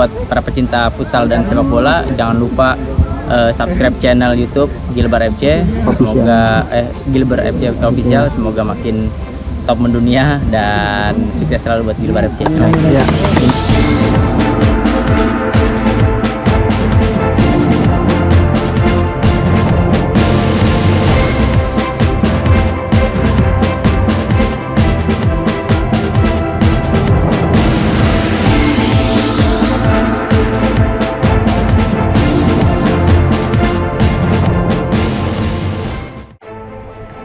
buat para pecinta futsal dan sepak bola jangan lupa uh, subscribe channel YouTube Gilbar FC. Semoga eh Gilbar FC official semoga makin top mendunia dan sukses selalu buat Gilbar FC. Ya.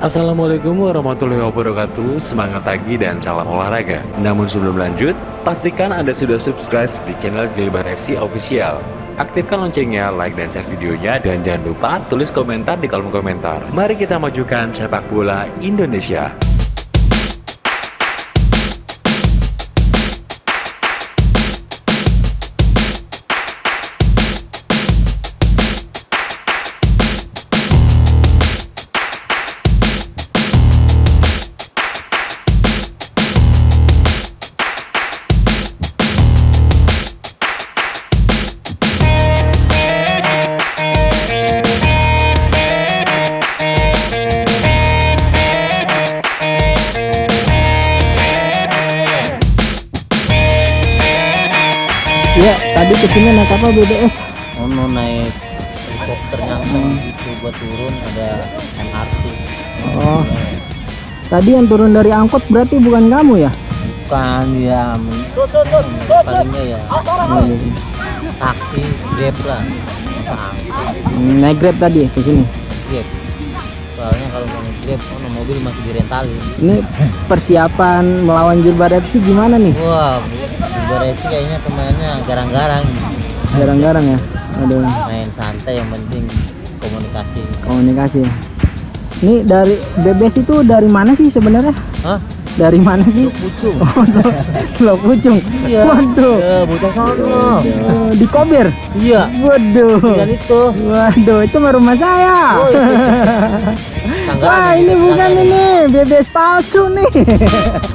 Assalamualaikum warahmatullahi wabarakatuh. Semangat pagi dan salam olahraga. Namun sebelum lanjut Pastikan Anda sudah subscribe di channel Gilbar FC Official. Aktifkan loncengnya, like dan share videonya Dan jangan lupa tulis komentar di kolom komentar. Mari kita majukan sepak bola Indonesia BBS? Oh, no, naik helikopter nyangkut hmm. itu buat turun ada MRT. Oh. Tadi yang turun dari angkot berarti bukan kamu ya? Bukan ya. Palingnya ya. Taksi, Grab lah. Hmm, naik Grab tadi ke sini. Grab. Soalnya kalau mau Grab, oh, mobil masih direntalin. Ini persiapan melawan Jilbar FC gimana nih? Wah, Jogja sih kayaknya pemainnya garang-garang garang-garang ya aduh main santai yang penting komunikasi komunikasi ini dari bebes itu dari mana sih sebenarnya Hah? dari mana sih? Pucung. Oh, Pucung. Iya. Waduh. Ya, bocah sono. Di Kober. Iya. Waduh. Dan itu. Waduh, itu mah rumah saya. Oh, iya. Wah, ini bukan ini, bebes palsu nih.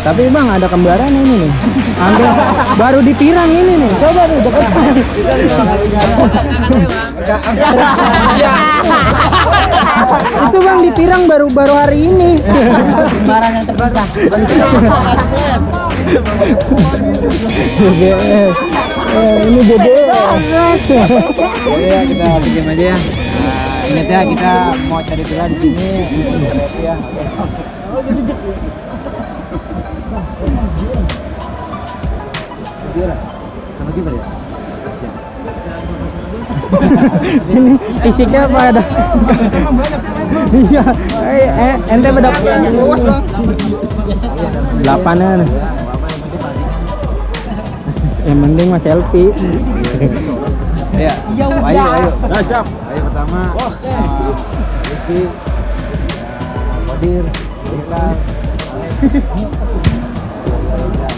tapi bang ada kembaran ini nih. Anda baru dipirang ini nih. Coba nih. Itu bang dipirang baru baru hari ini. Kembaran yang. BBS. Eh, ini BBS. Ya kita bikin aja ya. Nah, ingat ya kita mau cari villa di sini. Ya. Ini fisiknya apa ada? Iya eh, ente pada delapanan. Yang penting mas selfie. Ya ayo ayo. Ayo pertama. Riki Kodir Iklan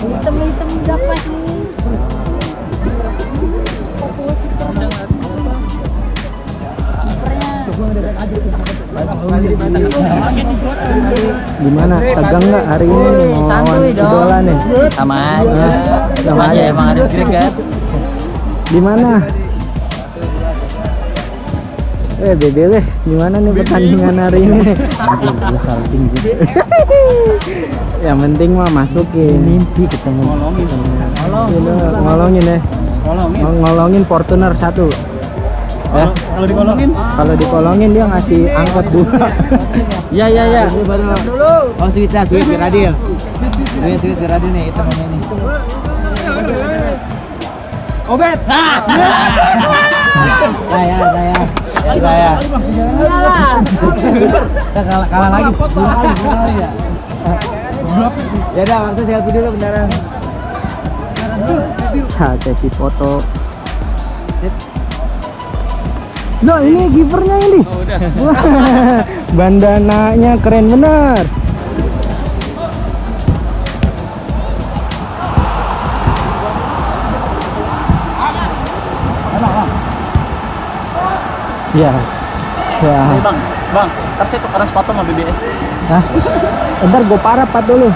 hitam-hitam dapat nih Gimana? Tegang nggak hari ini mau lawan idola nih? Sama aja. Sama aja emang ada Greg kan. Gimana? Eh BBW, gimana nih pertandingan hari ini? Besar tinggi. Yang penting mah masukin. Mimpi ketemu. Ngolongin. Ngolongin ya. Ngolongin. Ngolongin Fortuner satu. Ya. Kalau dikolongin? Kalau dikolongin dia ngasih angkot dua. Iya iya iya. Oh sweet lah, sweet Radil. Sweet sweet Radil nih, itu mana ini? Obet. Saya saya. Saya. Iyalah. kalah, kalah lagi. ya. Ya udah, waktu selfie dulu beneran. Ha, sesi foto. Nah, ini givernya ini. Oh, udah. Bandananya keren bener. Ya. Ya. bang, bang, ntar saya tukeran sepatu sama BBS. Hah? Ntar gue parapat dulu.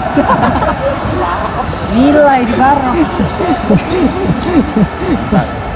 Nilai di barang.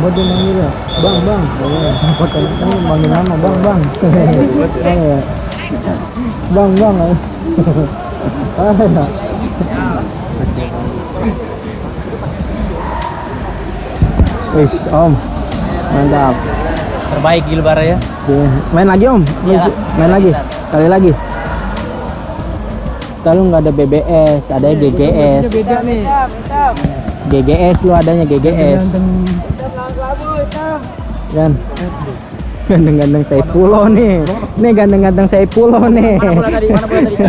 Buat dia manggil ya, bang sempat ini manggil nama bang bang, Iya. bang bang, ah ya. Wis om, mantap. Terbaik Gilbar ya. Main lagi om, Iya. main lagi, kali lagi. Kalau nggak ada BBS, ada GGS. Beda nih. GGS lu adanya GGS. Kan. Ganteng-ganteng saya pulau nih. Nih ganteng-ganteng saya pulau nih. Mana bola tadi? Mana bola tadi?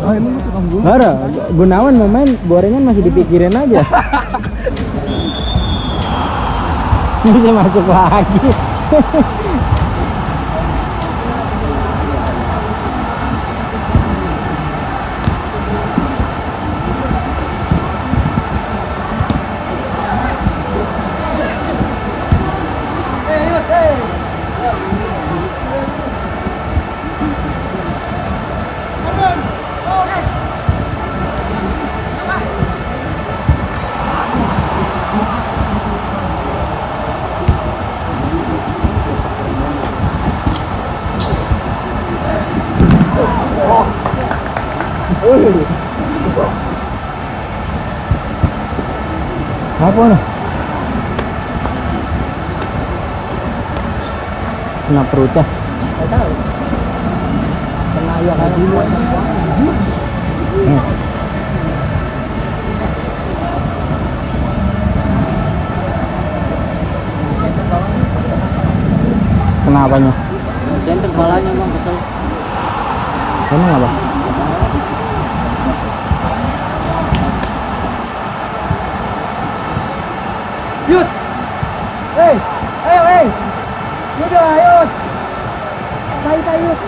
Oh, Ada, Gunawan mau main, gorengan masih dipikirin aja. Bisa masuk lagi. Apa nih? Kena perutnya. Kena ya kan Kenapanya? Senter kepalanya bang kesel. Emang apa? ayos! Tayo tayo!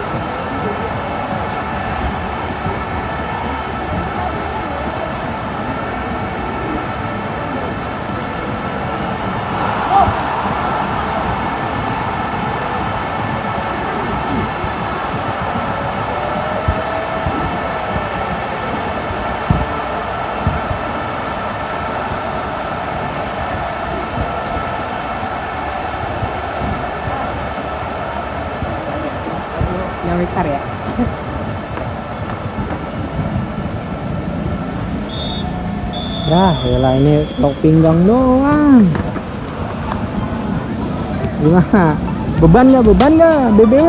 Alah ini tok pinggang doang. Gimana? Beban gak Beban gak BBW?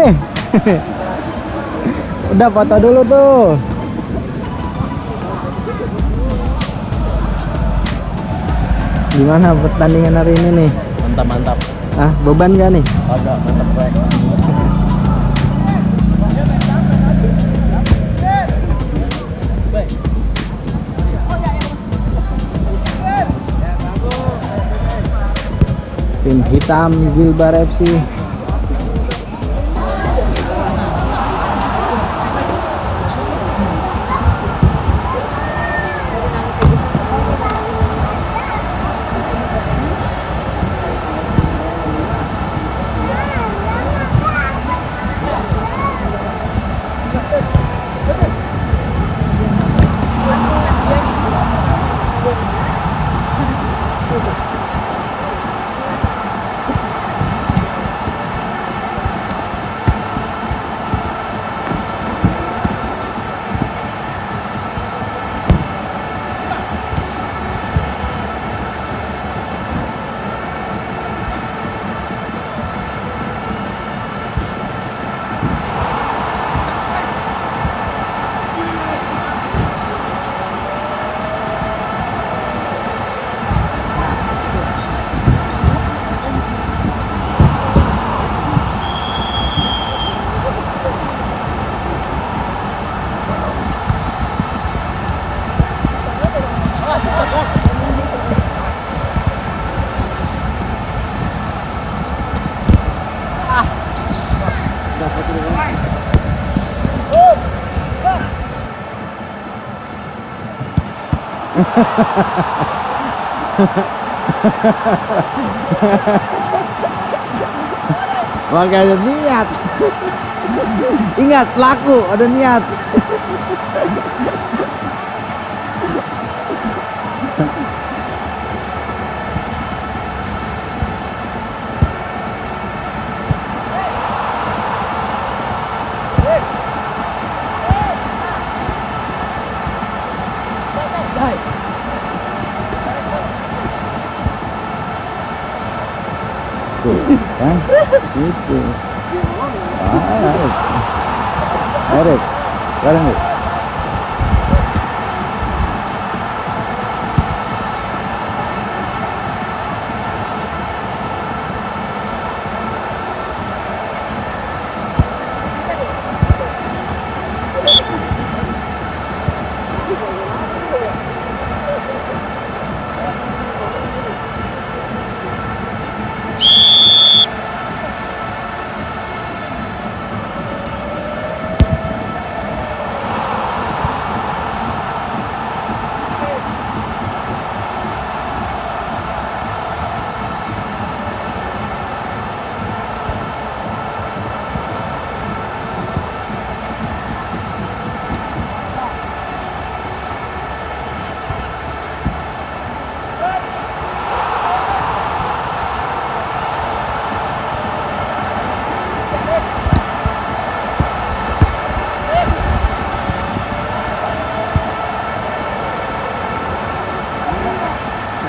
Udah foto dulu tuh. Gimana pertandingan hari ini nih? Mantap mantap. Ah beban gak nih? Agak mantap banget. Tim hitam Gilbar FC. Maka ada niat. Ingat, pelaku ada niat. Tuh, kan? Gitu. Ah,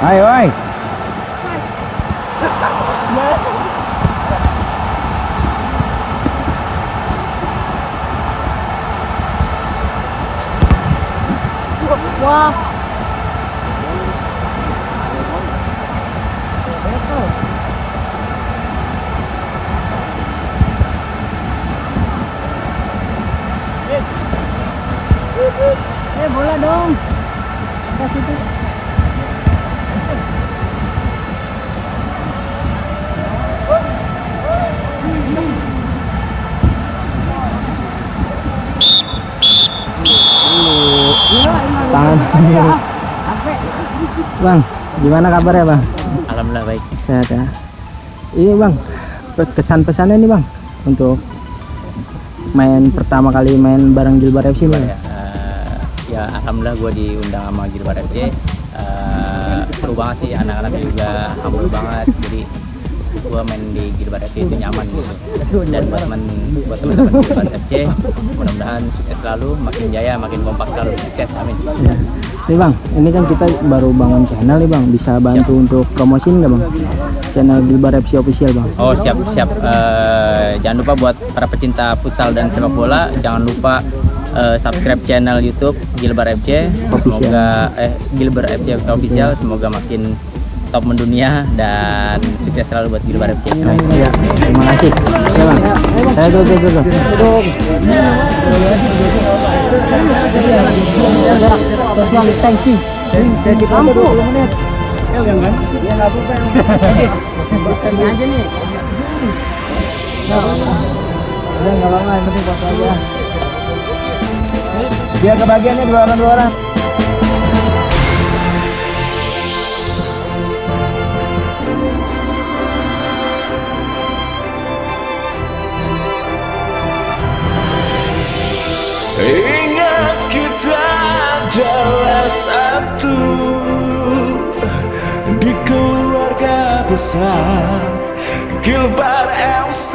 Erik. Erik, sekarang nih. Ayo, oi. Wah. Eh bola dong. Kasih itu. Tangan Bang, gimana kabarnya bang? Alhamdulillah baik. Sehat ya. Ini bang, kesan pesannya nih bang untuk main pertama kali main bareng Gilbar FC bang. Ya, eh, ya alhamdulillah gue diundang sama Gilbar FC Eh, seru banget sih anak-anaknya juga humble banget jadi gue main di Gilbar FC itu nyaman gitu dan buat teman buat teman-teman Gilbar FC mudah-mudahan sukses selalu makin jaya makin kompak selalu sukses amin Ya. Nih bang, ini kan kita baru bangun channel nih bang, bisa bantu untuk promosiin nggak bang? Channel Gilbar FC official bang. Oh siap siap. Eh, jangan lupa buat para pecinta futsal dan sepak bola, jangan lupa eh, subscribe channel YouTube Gilbar FC. Semoga eh Gilbar FC official semoga makin top mendunia dan sukses selalu buat Gilbar FC. Amin. Ya, terima kasih. Ya bang, saya tuh tuh. tuh. Bang, thank you. Saya di foto 20 menit. Ya jangan. Ya enggak apa-apa. Bukan aja nih. Udah nggak apa-apa, yang penting foto aja. Biar kebagiannya dua orang dua orang. của xa. Gilbert MC